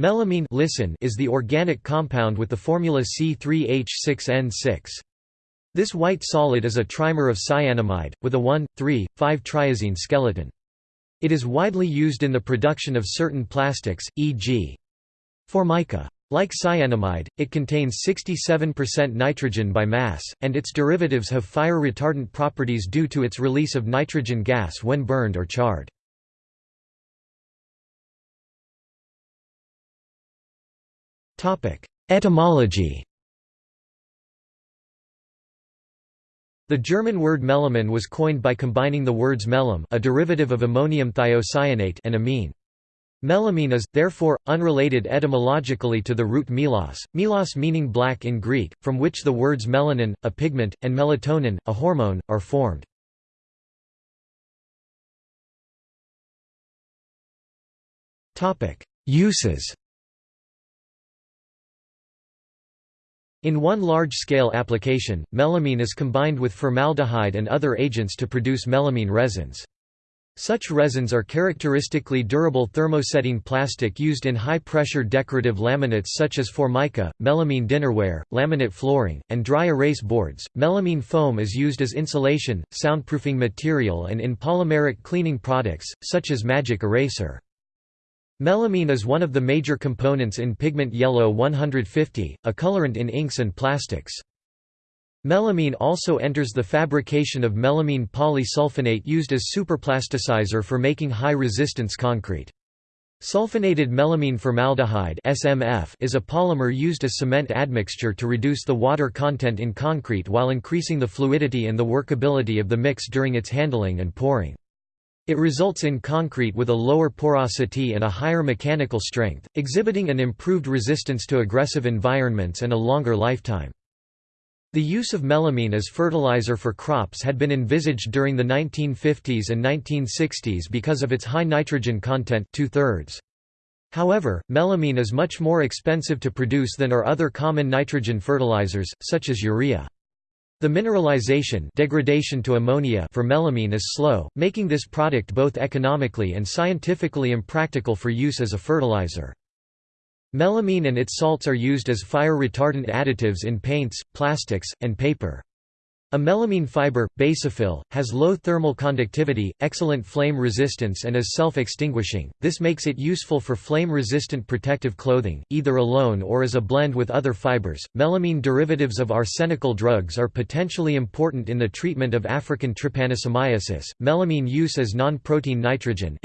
Melamine listen is the organic compound with the formula C3H6N6. This white solid is a trimer of cyanamide, with a 1,3,5-triazine skeleton. It is widely used in the production of certain plastics, e.g. formica. Like cyanamide, it contains 67% nitrogen by mass, and its derivatives have fire retardant properties due to its release of nitrogen gas when burned or charred. Etymology The German word melamine was coined by combining the words melam a derivative of ammonium thiocyanate and amine. Melamine is, therefore, unrelated etymologically to the root melos, melos meaning black in Greek, from which the words melanin, a pigment, and melatonin, a hormone, are formed. Uses In one large-scale application, melamine is combined with formaldehyde and other agents to produce melamine resins. Such resins are characteristically durable thermosetting plastic used in high-pressure decorative laminates such as formica, melamine dinnerware, laminate flooring, and dry erase boards. Melamine foam is used as insulation, soundproofing material and in polymeric cleaning products, such as Magic Eraser. Melamine is one of the major components in pigment yellow 150, a colorant in inks and plastics. Melamine also enters the fabrication of melamine polysulfonate used as superplasticizer for making high-resistance concrete. Sulfonated melamine formaldehyde (SMF) is a polymer used as cement admixture to reduce the water content in concrete while increasing the fluidity and the workability of the mix during its handling and pouring. It results in concrete with a lower porosity and a higher mechanical strength, exhibiting an improved resistance to aggressive environments and a longer lifetime. The use of melamine as fertilizer for crops had been envisaged during the 1950s and 1960s because of its high nitrogen content two-thirds. However, melamine is much more expensive to produce than are other common nitrogen fertilizers, such as urea. The mineralization degradation to ammonia for melamine is slow, making this product both economically and scientifically impractical for use as a fertilizer. Melamine and its salts are used as fire-retardant additives in paints, plastics, and paper. A melamine fiber, Basofil, has low thermal conductivity, excellent flame resistance and is self-extinguishing, this makes it useful for flame-resistant protective clothing, either alone or as a blend with other fibers. Melamine derivatives of arsenical drugs are potentially important in the treatment of African trypanosomiasis. Melamine use as non-protein nitrogen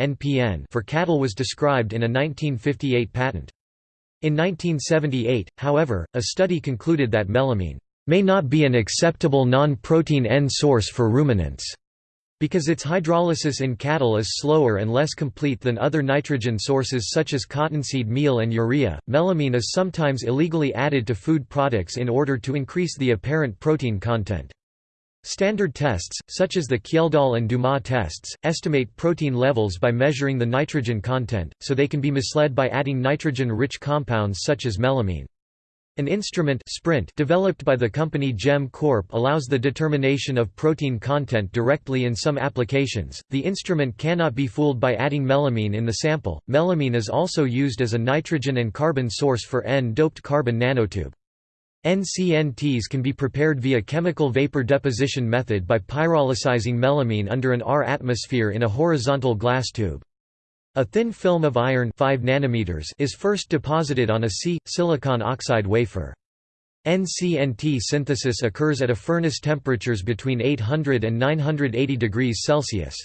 for cattle was described in a 1958 patent. In 1978, however, a study concluded that melamine may not be an acceptable non-protein N source for ruminants, because its hydrolysis in cattle is slower and less complete than other nitrogen sources such as cottonseed meal and urea. Melamine is sometimes illegally added to food products in order to increase the apparent protein content. Standard tests, such as the Kjeldahl and Dumas tests, estimate protein levels by measuring the nitrogen content, so they can be misled by adding nitrogen-rich compounds such as melamine. An instrument Sprint developed by the company CEM Corp allows the determination of protein content directly in some applications. The instrument cannot be fooled by adding melamine in the sample. Melamine is also used as a nitrogen and carbon source for N-doped carbon nanotube. NCNTs can be prepared via chemical vapor deposition method by pyrolysizing melamine under an R atmosphere in a horizontal glass tube. A thin film of iron 5 nanometers is first deposited on a C silicon oxide wafer. NCNT synthesis occurs at a furnace temperatures between 800 and 980 degrees Celsius.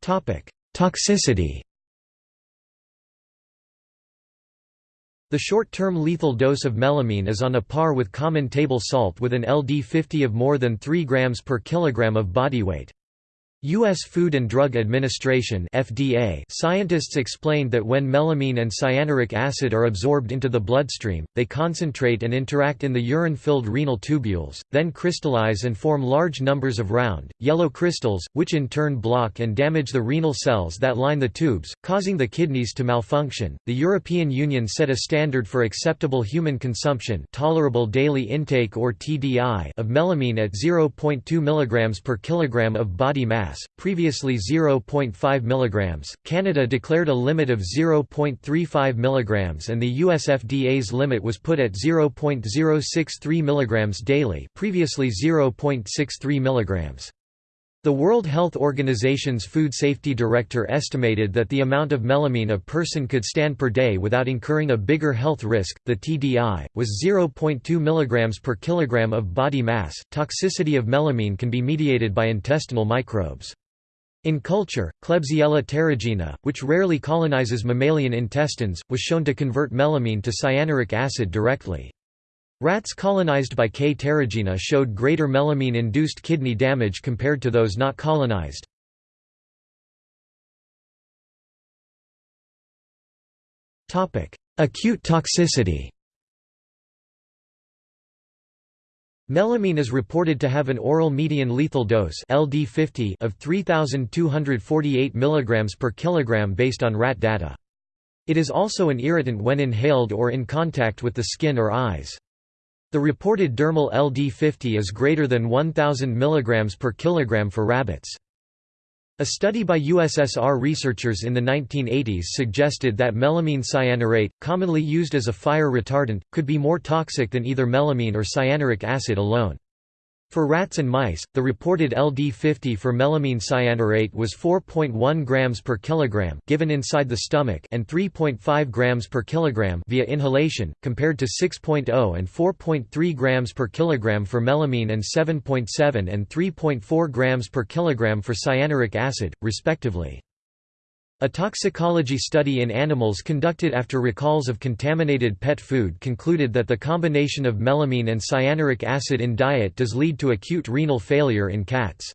Toxicity The short-term lethal dose of melamine is on a par with common table salt with an LD50 of more than 3 grams per kilogram of body weight. U.S. Food and Drug Administration FDA scientists explained that when melamine and cyanuric acid are absorbed into the bloodstream, they concentrate and interact in the urine-filled renal tubules, then crystallize and form large numbers of round, yellow crystals, which in turn block and damage the renal cells that line the tubes, causing the kidneys to malfunction. The European Union set a standard for acceptable human consumption tolerable daily intake or TDI of melamine at 0.2 mg per kilogram of body mass mass, previously 0.5 mg. Canada declared a limit of 0.35 mg and the US FDA's limit was put at 0.063 mg daily, previously 0.63 mg. The World Health Organization's food safety director estimated that the amount of melamine a person could stand per day without incurring a bigger health risk, the TDI, was 0.2 mg per kilogram of body mass. Toxicity of melamine can be mediated by intestinal microbes. In culture, Klebsiella terrigenea, which rarely colonizes mammalian intestines, was shown to convert melamine to cyanuric acid directly. Rats colonized by K. terrigenea showed greater melamine-induced kidney damage compared to those not colonized. Acute toxicity Melamine is reported to have an oral median lethal dose LD50 of 3248 mg per kilogram based on rat data. It is also an irritant when inhaled or in contact with the skin or eyes. The reported dermal LD50 is greater than 1000 mg per kilogram for rabbits. A study by USSR researchers in the 1980s suggested that melamine cyanurate, commonly used as a fire retardant, could be more toxic than either melamine or cyanuric acid alone. For rats and mice, the reported LD50 for melamine cyanurate was 4.1 grams per kilogram given inside the stomach and 3.5 grams per kilogram via inhalation, compared to 6.0 and 4.3 grams per kilogram for melamine and 7.7 and 3.4 grams per kilogram for cyanuric acid, respectively. A toxicology study in animals conducted after recalls of contaminated pet food concluded that the combination of melamine and cyanuric acid in diet does lead to acute renal failure in cats.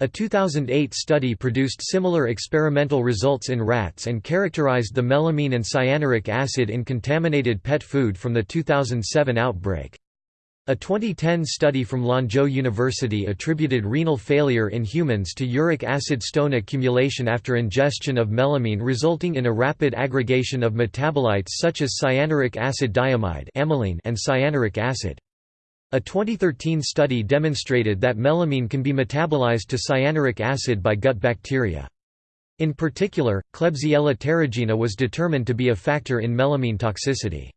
A 2008 study produced similar experimental results in rats and characterized the melamine and cyanuric acid in contaminated pet food from the 2007 outbreak. A 2010 study from Lanzhou University attributed renal failure in humans to uric acid stone accumulation after ingestion of melamine resulting in a rapid aggregation of metabolites such as cyanuric acid diamide and cyanuric acid. A 2013 study demonstrated that melamine can be metabolized to cyanuric acid by gut bacteria. In particular, Klebsiella terrigenea was determined to be a factor in melamine toxicity.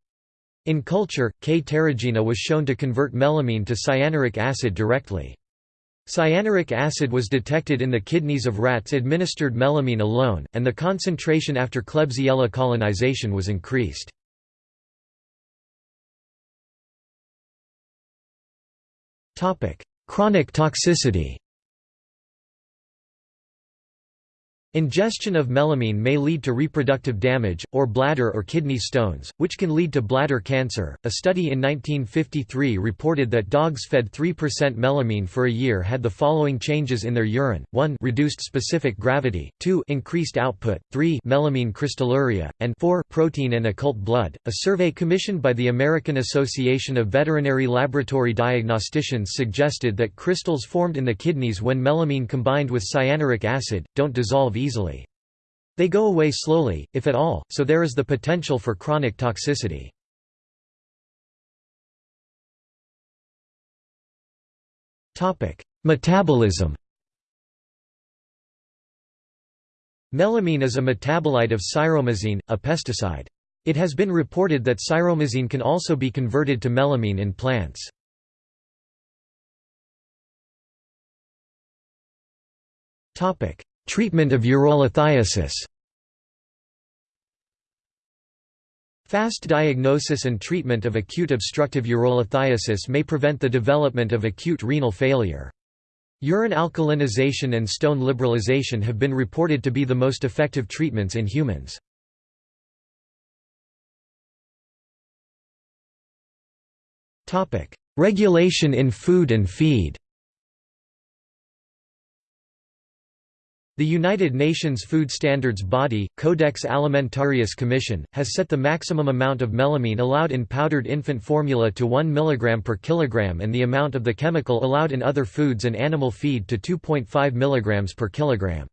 In culture, K. terrigenea was shown to convert melamine to cyanuric acid directly. Cyanuric acid was detected in the kidneys of rats administered melamine alone, and the concentration after Klebsiella colonization was increased. Chronic toxicity Ingestion of melamine may lead to reproductive damage, or bladder or kidney stones, which can lead to bladder cancer. A study in 1953 reported that dogs fed 3% melamine for a year had the following changes in their urine: 1 reduced specific gravity, 2 increased output, 3 melamine crystalluria, and 4 protein and occult blood. A survey commissioned by the American Association of Veterinary Laboratory Diagnosticians suggested that crystals formed in the kidneys when melamine combined with cyanuric acid don't dissolve easily. They go away slowly, if at all, so there is the potential for chronic toxicity. Metabolism Melamine is a metabolite of cyromazine, a pesticide. It has been reported that cyromazine can also be converted to melamine in plants. Treatment of urolithiasis Fast diagnosis and treatment of acute obstructive urolithiasis may prevent the development of acute renal failure. Urine alkalinization and stone liberalization have been reported to be the most effective treatments in humans. Regulation in food and feed The United Nations Food Standards Body, Codex Alimentarius Commission, has set the maximum amount of melamine allowed in powdered infant formula to 1 mg per kilogram and the amount of the chemical allowed in other foods and animal feed to 2.5 mg per kilogram.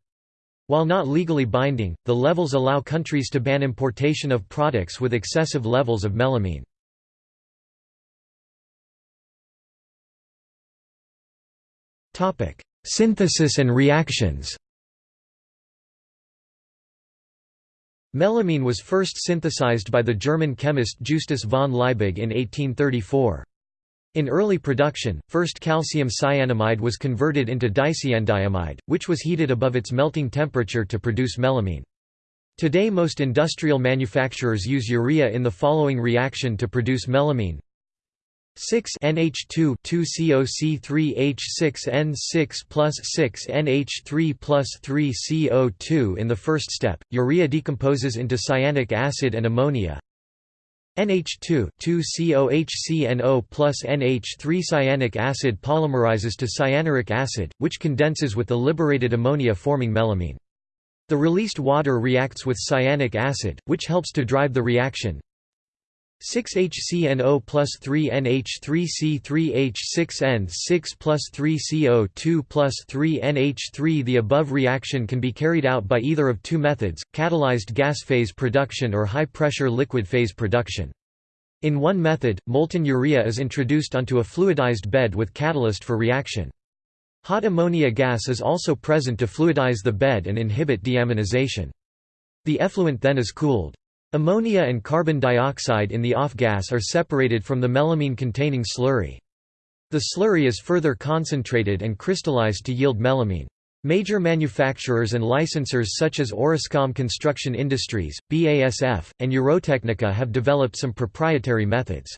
While not legally binding, the levels allow countries to ban importation of products with excessive levels of melamine. Synthesis and reactions Melamine was first synthesized by the German chemist Justus von Liebig in 1834. In early production, first calcium cyanamide was converted into dicyandiamide, which was heated above its melting temperature to produce melamine. Today most industrial manufacturers use urea in the following reaction to produce melamine 6 NH2 2 COC3 H6 N6 plus 6 NH3 plus 3 CO2 In the first step, urea decomposes into cyanic acid and ammonia, NH2 2COHCNO plus NH3 cyanic acid polymerizes to cyanuric acid, which condenses with the liberated ammonia forming melamine. The released water reacts with cyanic acid, which helps to drive the reaction. 6HCNO plus 3NH3C3H6N6 plus 3CO2 plus 3NH3 The above reaction can be carried out by either of two methods, catalyzed gas phase production or high-pressure liquid phase production. In one method, molten urea is introduced onto a fluidized bed with catalyst for reaction. Hot ammonia gas is also present to fluidize the bed and inhibit deaminization. The effluent then is cooled. Ammonia and carbon dioxide in the off-gas are separated from the melamine-containing slurry. The slurry is further concentrated and crystallized to yield melamine. Major manufacturers and licensors such as Orascom Construction Industries, BASF, and Eurotechnica have developed some proprietary methods.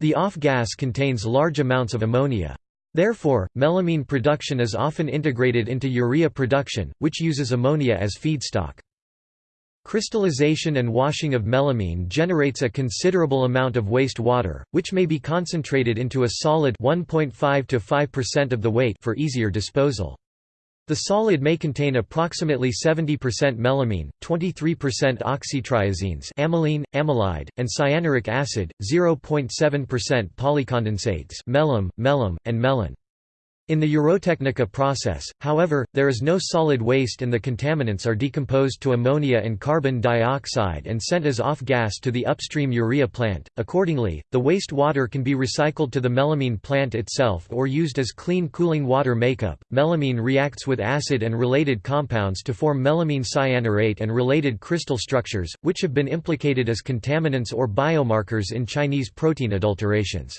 The off-gas contains large amounts of ammonia. Therefore, melamine production is often integrated into urea production, which uses ammonia as feedstock. Crystallization and washing of melamine generates a considerable amount of waste water, which may be concentrated into a solid 1.5 to 5% of the weight for easier disposal. The solid may contain approximately 70% melamine, 23% oxytriazines ammeline, ammelide, and cyanuric acid, 0.7% polycondensates melem, melam, and melon. In the Eurotechnica process, however, there is no solid waste and the contaminants are decomposed to ammonia and carbon dioxide and sent as off-gas to the upstream urea plant. Accordingly, the waste water can be recycled to the melamine plant itself or used as clean cooling water makeup. Melamine reacts with acid and related compounds to form melamine cyanurate and related crystal structures, which have been implicated as contaminants or biomarkers in Chinese protein adulterations.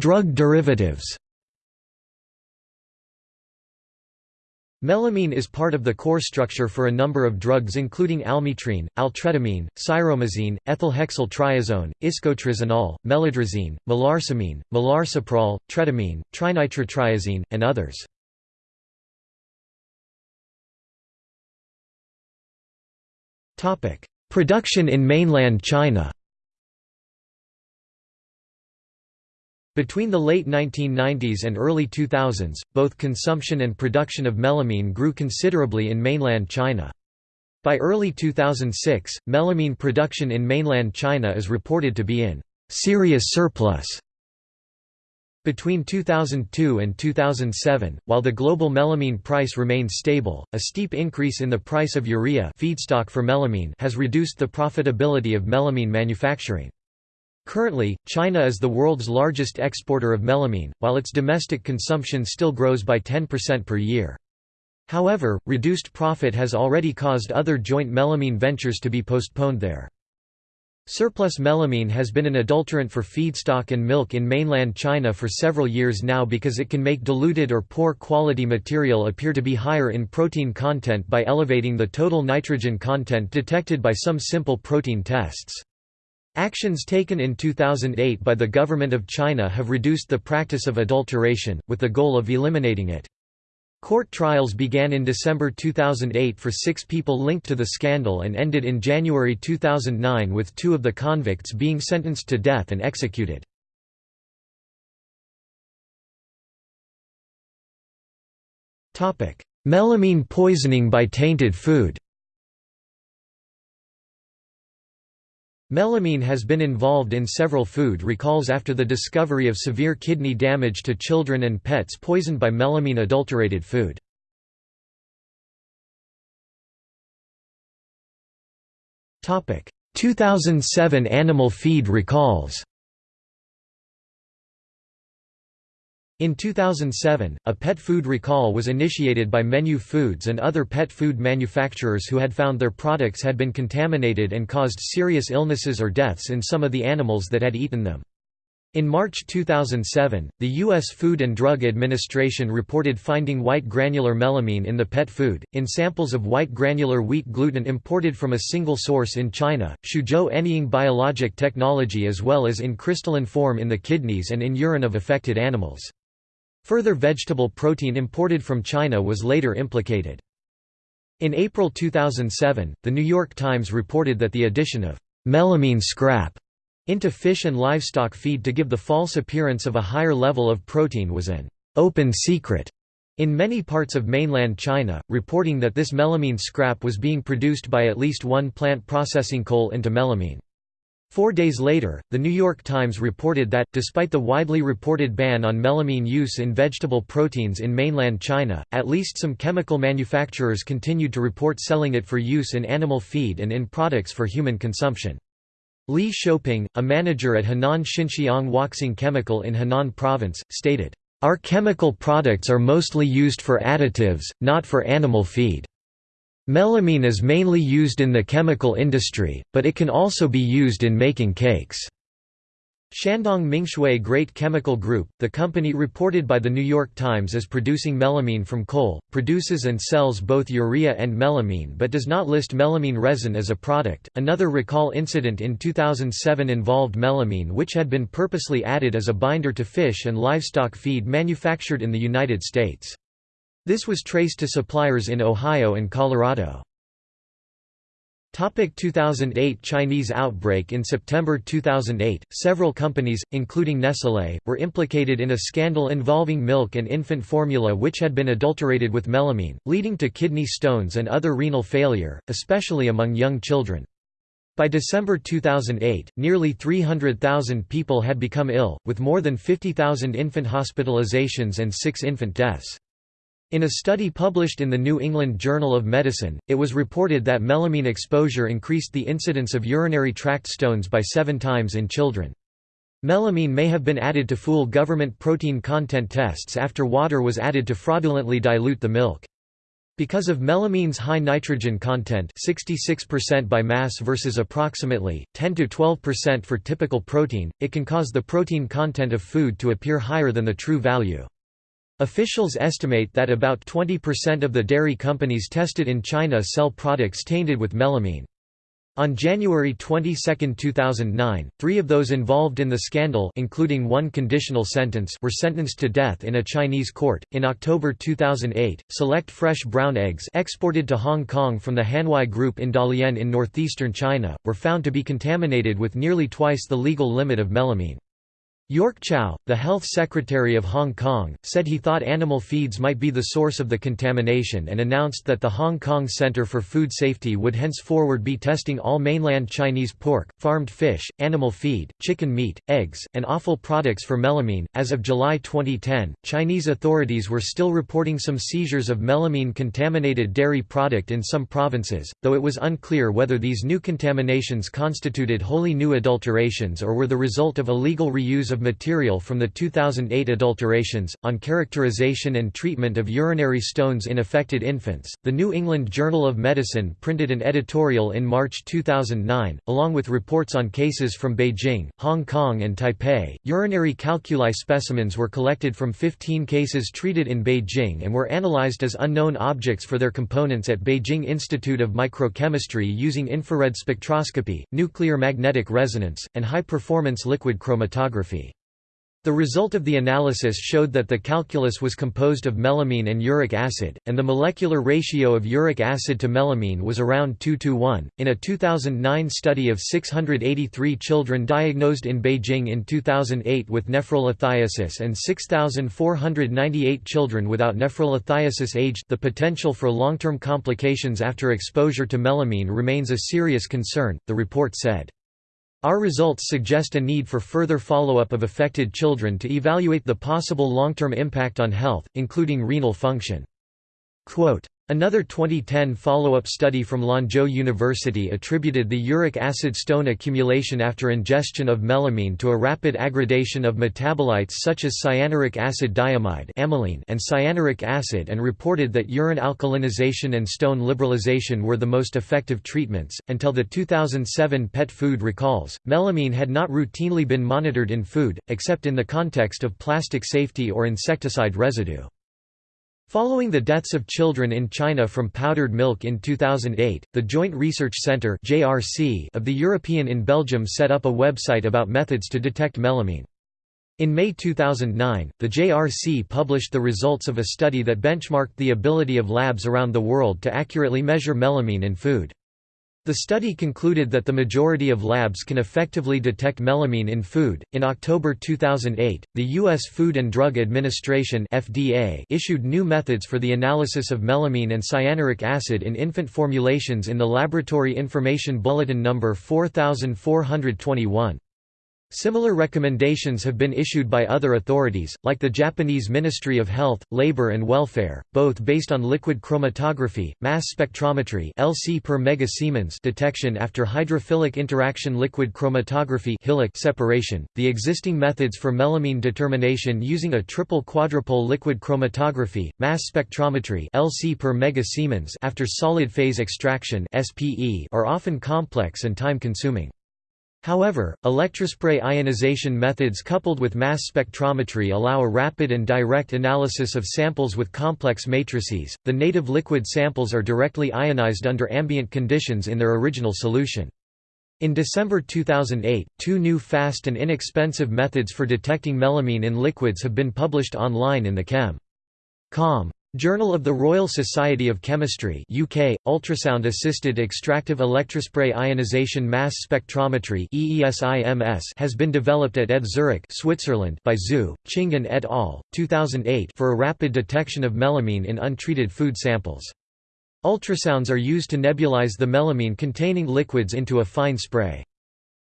Drug derivatives Melamine is part of the core structure for a number of drugs including almitrine, altretamine, cyromazine, ethylhexyl triazone, iscotrizinol, meladrazine, melarsamine, melarsoprol, tretamine, trinitrotriazine, and others. Production in mainland China Between the late 1990s and early 2000s, both consumption and production of melamine grew considerably in mainland China. By early 2006, melamine production in mainland China is reported to be in serious surplus. Between 2002 and 2007, while the global melamine price remained stable, a steep increase in the price of urea feedstock for melamine has reduced the profitability of melamine manufacturing. Currently, China is the world's largest exporter of melamine, while its domestic consumption still grows by 10% per year. However, reduced profit has already caused other joint melamine ventures to be postponed there. Surplus melamine has been an adulterant for feedstock and milk in mainland China for several years now because it can make diluted or poor quality material appear to be higher in protein content by elevating the total nitrogen content detected by some simple protein tests. Actions taken in 2008 by the government of China have reduced the practice of adulteration, with the goal of eliminating it. Court trials began in December 2008 for six people linked to the scandal and ended in January 2009 with two of the convicts being sentenced to death and executed. Melamine poisoning by tainted food Melamine has been involved in several food recalls after the discovery of severe kidney damage to children and pets poisoned by melamine-adulterated food. Topic: 2007 animal feed recalls. In 2007, a pet food recall was initiated by Menu Foods and other pet food manufacturers who had found their products had been contaminated and caused serious illnesses or deaths in some of the animals that had eaten them. In March 2007, the U.S. Food and Drug Administration reported finding white granular melamine in the pet food, in samples of white granular wheat gluten imported from a single source in China, Suzhou Anying biologic technology as well as in crystalline form in the kidneys and in urine of affected animals. Further vegetable protein imported from China was later implicated. In April 2007, The New York Times reported that the addition of melamine scrap into fish and livestock feed to give the false appearance of a higher level of protein was an open secret in many parts of mainland China, reporting that this melamine scrap was being produced by at least one plant processing coal into melamine. Four days later, The New York Times reported that, despite the widely reported ban on melamine use in vegetable proteins in mainland China, at least some chemical manufacturers continued to report selling it for use in animal feed and in products for human consumption. Li Shouping, a manager at Henan Xinxiang Huaxing Chemical in Henan Province, stated, "...our chemical products are mostly used for additives, not for animal feed." Melamine is mainly used in the chemical industry, but it can also be used in making cakes. Shandong Mingshui Great Chemical Group, the company reported by The New York Times as producing melamine from coal, produces and sells both urea and melamine but does not list melamine resin as a product. Another recall incident in 2007 involved melamine which had been purposely added as a binder to fish and livestock feed manufactured in the United States. This was traced to suppliers in Ohio and Colorado. 2008 Chinese outbreak In September 2008, several companies, including Nestlé, were implicated in a scandal involving milk and infant formula which had been adulterated with melamine, leading to kidney stones and other renal failure, especially among young children. By December 2008, nearly 300,000 people had become ill, with more than 50,000 infant hospitalizations and six infant deaths. In a study published in the New England Journal of Medicine, it was reported that melamine exposure increased the incidence of urinary tract stones by seven times in children. Melamine may have been added to fool government protein content tests after water was added to fraudulently dilute the milk. Because of melamine's high nitrogen content 66% by mass versus approximately, 10–12% for typical protein, it can cause the protein content of food to appear higher than the true value. Officials estimate that about 20% of the dairy companies tested in China sell products tainted with melamine. On January 22, 2009, three of those involved in the scandal including one conditional sentence were sentenced to death in a Chinese court. In October 2008, select fresh brown eggs exported to Hong Kong from the Hanwei Group in Dalian in northeastern China, were found to be contaminated with nearly twice the legal limit of melamine. York Chow, the health secretary of Hong Kong, said he thought animal feeds might be the source of the contamination and announced that the Hong Kong Centre for Food Safety would henceforward be testing all mainland Chinese pork, farmed fish, animal feed, chicken meat, eggs, and offal products for melamine. As of July 2010, Chinese authorities were still reporting some seizures of melamine contaminated dairy product in some provinces, though it was unclear whether these new contaminations constituted wholly new adulterations or were the result of illegal reuse of material from the 2008 adulterations, on characterization and treatment of urinary stones in affected infants. The New England Journal of Medicine printed an editorial in March 2009, along with reports on cases from Beijing, Hong Kong, and Taipei. Urinary calculi specimens were collected from 15 cases treated in Beijing and were analyzed as unknown objects for their components at Beijing Institute of Microchemistry using infrared spectroscopy, nuclear magnetic resonance, and high performance liquid chromatography. The result of the analysis showed that the calculus was composed of melamine and uric acid, and the molecular ratio of uric acid to melamine was around 2 to 1. In a 2009 study of 683 children diagnosed in Beijing in 2008 with nephrolithiasis and 6,498 children without nephrolithiasis aged, the potential for long term complications after exposure to melamine remains a serious concern, the report said. Our results suggest a need for further follow-up of affected children to evaluate the possible long-term impact on health, including renal function. Quote, Another 2010 follow-up study from Lanzhou University attributed the uric acid stone accumulation after ingestion of melamine to a rapid aggradation of metabolites such as cyanuric acid diamide and cyanuric acid and reported that urine alkalinization and stone liberalization were the most effective treatments. Until the 2007 pet food recalls, melamine had not routinely been monitored in food, except in the context of plastic safety or insecticide residue. Following the deaths of children in China from powdered milk in 2008, the Joint Research Centre of the European in Belgium set up a website about methods to detect melamine. In May 2009, the JRC published the results of a study that benchmarked the ability of labs around the world to accurately measure melamine in food. The study concluded that the majority of labs can effectively detect melamine in food. In October 2008, the U.S. Food and Drug Administration (FDA) issued new methods for the analysis of melamine and cyanuric acid in infant formulations in the Laboratory Information Bulletin number 4421. Similar recommendations have been issued by other authorities, like the Japanese Ministry of Health, Labor and Welfare, both based on liquid chromatography, mass spectrometry LC per megasiemens detection after hydrophilic interaction liquid chromatography separation. The existing methods for melamine determination using a triple quadrupole liquid chromatography, mass spectrometry LC per megasiemens after solid phase extraction SPE are often complex and time-consuming. However, electrospray ionization methods coupled with mass spectrometry allow a rapid and direct analysis of samples with complex matrices. The native liquid samples are directly ionized under ambient conditions in their original solution. In December 2008, two new fast and inexpensive methods for detecting melamine in liquids have been published online in the Chem. Com. Journal of the Royal Society of Chemistry UK, ultrasound-assisted extractive electrospray ionization mass spectrometry has been developed at ETH Zurich Switzerland by Zhu, Qing et al., 2008 for a rapid detection of melamine in untreated food samples. Ultrasounds are used to nebulize the melamine-containing liquids into a fine spray.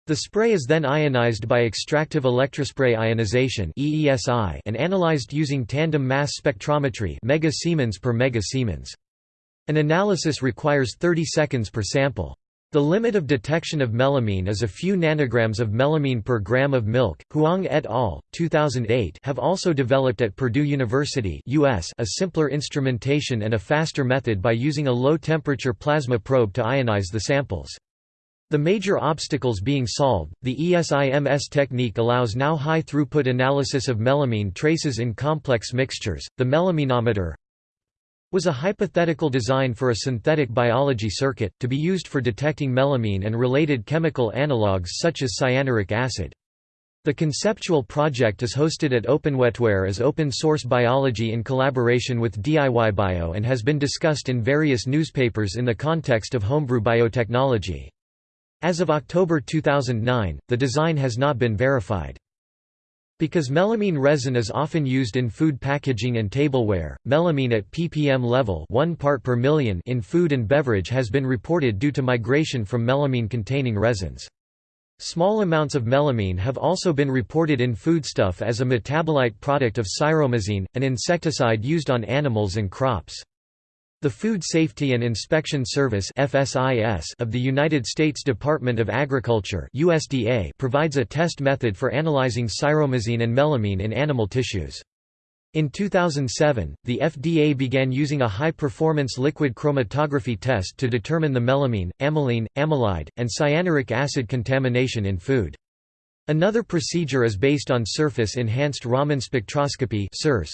The spray is then ionized by extractive electrospray ionization and analyzed using tandem mass spectrometry mega Siemens per mega Siemens. An analysis requires 30 seconds per sample. The limit of detection of melamine is a few nanograms of melamine per gram of milk. Huang et al. 2008 have also developed at Purdue University (US) a simpler instrumentation and a faster method by using a low-temperature plasma probe to ionize the samples. The major obstacles being solved, the ESIMS technique allows now high throughput analysis of melamine traces in complex mixtures. The melaminometer was a hypothetical design for a synthetic biology circuit, to be used for detecting melamine and related chemical analogues such as cyanuric acid. The conceptual project is hosted at OpenWetWare as open source biology in collaboration with DIY Bio and has been discussed in various newspapers in the context of homebrew biotechnology. As of October 2009, the design has not been verified. Because melamine resin is often used in food packaging and tableware, melamine at ppm level 1 part per million in food and beverage has been reported due to migration from melamine-containing resins. Small amounts of melamine have also been reported in foodstuff as a metabolite product of cyromazine, an insecticide used on animals and crops. The Food Safety and Inspection Service of the United States Department of Agriculture USDA provides a test method for analyzing cyromazine and melamine in animal tissues. In 2007, the FDA began using a high-performance liquid chromatography test to determine the melamine, ammeline, ammelide, and cyanuric acid contamination in food. Another procedure is based on surface-enhanced Raman spectroscopy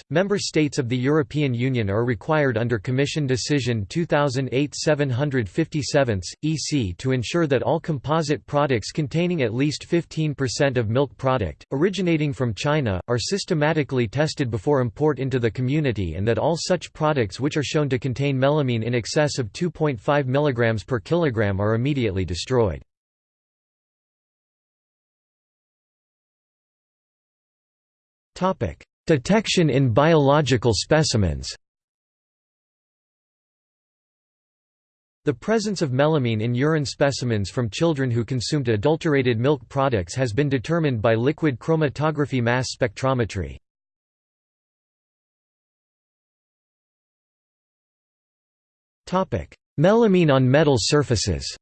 .Member states of the European Union are required under Commission Decision 2008-757, EC to ensure that all composite products containing at least 15% of milk product, originating from China, are systematically tested before import into the community and that all such products which are shown to contain melamine in excess of 2.5 mg per kilogram are immediately destroyed. Detection in biological specimens. The presence of melamine in urine specimens from children who consumed adulterated milk products has been determined by liquid chromatography mass spectrometry. Melamine on metal surfaces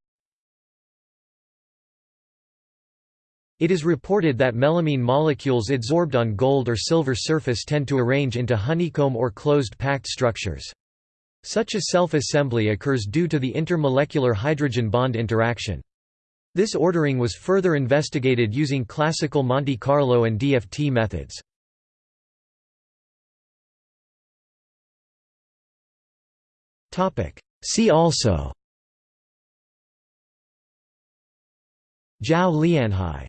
It is reported that melamine molecules adsorbed on gold or silver surface tend to arrange into honeycomb or closed packed structures. Such a self-assembly occurs due to the intermolecular hydrogen bond interaction. This ordering was further investigated using classical Monte Carlo and DFT methods. See also Zhao Lianhai